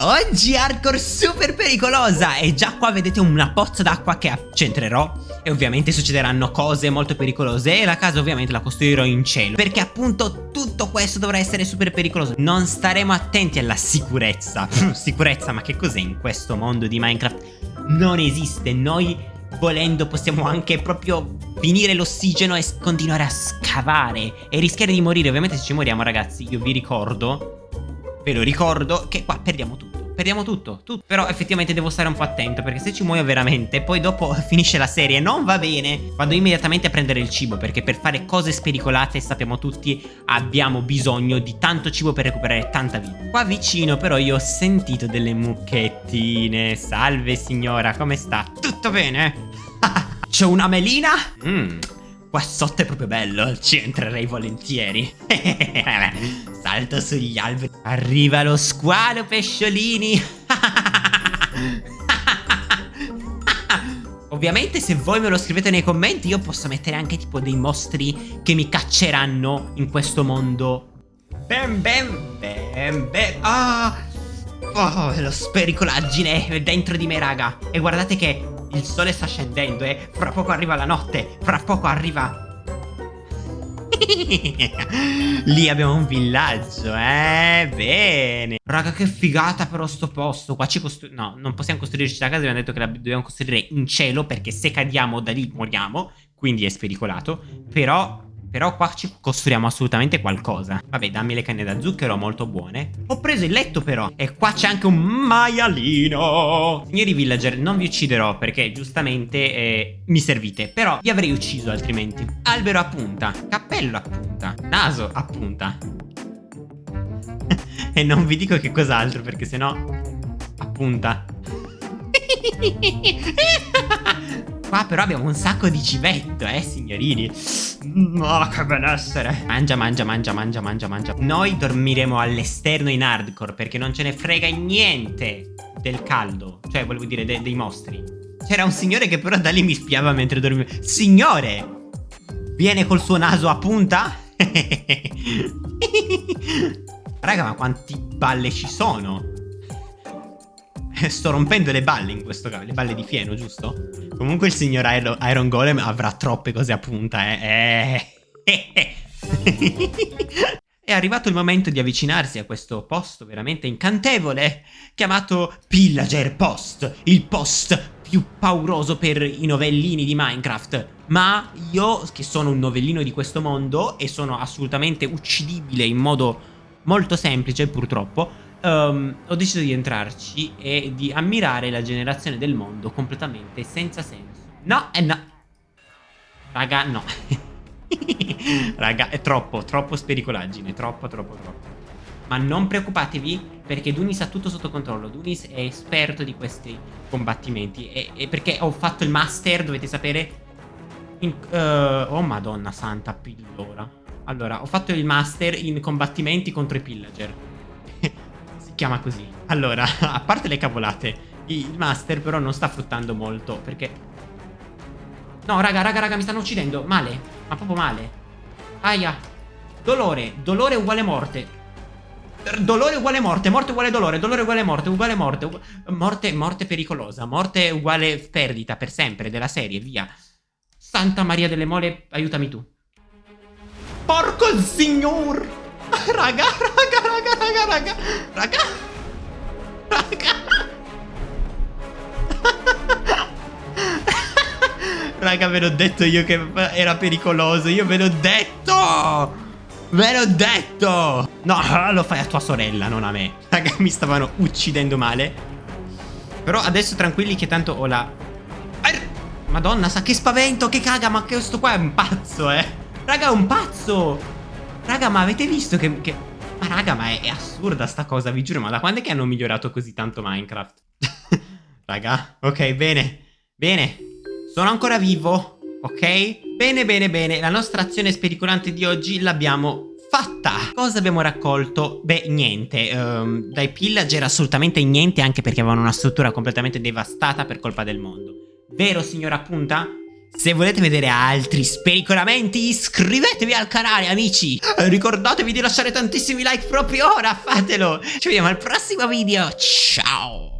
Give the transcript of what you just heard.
Oggi hardcore super pericolosa. E già qua vedete una pozza d'acqua che accentrerò. E ovviamente succederanno cose molto pericolose. E la casa ovviamente la costruirò in cielo. Perché appunto tutto questo dovrà essere super pericoloso. Non staremo attenti alla sicurezza. Sicurezza ma che cos'è in questo mondo di Minecraft? Non esiste. Noi volendo possiamo anche proprio finire l'ossigeno e continuare a scavare e rischiare di morire. Ovviamente se ci moriamo ragazzi io vi ricordo, ve lo ricordo, che qua perdiamo tutto. Perdiamo tutto, tutto. Però effettivamente devo stare un po' attento perché se ci muoio veramente poi dopo finisce la serie non va bene. Vado immediatamente a prendere il cibo perché per fare cose spericolate sappiamo tutti abbiamo bisogno di tanto cibo per recuperare tanta vita. Qua vicino però io ho sentito delle mucchettine. Salve signora, come sta? Tutto bene? C'è una melina? Mmm, qua sotto è proprio bello, ci entrerei volentieri. Salto sugli alberi. Arriva lo squalo, pesciolini. Ovviamente se voi me lo scrivete nei commenti io posso mettere anche tipo dei mostri che mi cacceranno in questo mondo. Ben ben ben ben. Ah! Oh, lo spericolaggine è dentro di me raga. E guardate che il sole sta scendendo eh. fra poco arriva la notte. Fra poco arriva... Lì abbiamo un villaggio, eh, bene Raga che figata però sto posto Qua ci costruiamo, no, non possiamo costruirci la casa Abbiamo detto che la dobbiamo costruire in cielo Perché se cadiamo da lì moriamo Quindi è spericolato Però però qua ci costruiamo assolutamente qualcosa. Vabbè dammi le canne da zucchero molto buone. Ho preso il letto però E qua c'è anche un maialino. Signori villager non vi ucciderò Perché giustamente eh, mi servite. Però vi avrei ucciso altrimenti. Albero a punta Cappello a punta Naso a punta. E non vi dico che cos'altro Perché sennò A punta Qua però abbiamo un sacco di civetto, eh, signorini. Oh, che benessere. Mangia, mangia, mangia, mangia, mangia, mangia. Noi dormiremo all'esterno in hardcore perché non ce ne frega niente del caldo. Cioè, volevo dire, de dei mostri. C'era un signore che però da lì mi spiava mentre dormivo. Signore! Viene col suo naso a punta? Raga, ma quanti balle ci sono? Sto rompendo le balle in questo caso, le balle di fieno, giusto? Comunque il signor Iron, Golem avrà troppe cose a punta, eh. eh. È arrivato il momento di avvicinarsi a questo posto veramente incantevole, chiamato Pillager Post, il post più pauroso per i novellini di Minecraft. Ma io, che sono un novellino di questo mondo e sono assolutamente uccidibile in modo molto semplice, purtroppo, um, ho deciso di entrarci e di ammirare la generazione del mondo completamente senza senso. No, e eh no. Raga, no. Raga, è troppo, troppo spericolaggine, troppo, troppo, troppo. Ma non preoccupatevi perché Dunis ha tutto sotto controllo. Dunis è esperto di questi combattimenti. E, e perché ho fatto il master, dovete sapere... In, uh, oh madonna santa pillora. Allora, ho fatto il master in combattimenti contro i pillager chiama così. Allora, a parte le cavolate, il master però non sta fruttando molto perché... No, raga, raga, raga, mi stanno uccidendo. Male, ma proprio male. Aia. Dolore, dolore uguale morte. Dolore uguale morte, morte uguale dolore, dolore uguale morte, uguale morte, ugu morte, morte pericolosa, morte uguale perdita per sempre della serie, via. Santa Maria delle Mole, aiutami tu. Porco signor! Raga, raga, raga, raga, raga. Raga. Raga. Raga, ve l'ho detto io che era pericoloso. Io ve l'ho detto. Ve l'ho detto. No, lo fai a tua sorella, non a me. Raga, mi stavano uccidendo male. Però adesso tranquilli che tanto ho la... Madonna, sa che spavento, che caga, ma questo qua è un pazzo, eh. Raga, è un pazzo. Raga, ma avete visto che... che... Ma raga, ma è, è, assurda sta cosa, vi giuro. Ma da quando è che hanno migliorato così tanto Minecraft? raga, ok, bene. Bene. Sono ancora vivo, ok? Bene, bene, bene. La nostra azione spericolante di oggi l'abbiamo fatta. Cosa abbiamo raccolto? Beh, niente. Um, dai pillager assolutamente niente, anche perché avevano una struttura completamente devastata per colpa del mondo. Vero, signora Punta? Se volete vedere altri spericolamenti iscrivetevi al canale amici! Ricordatevi di lasciare tantissimi like proprio ora, fatelo! Ci vediamo al prossimo video, ciao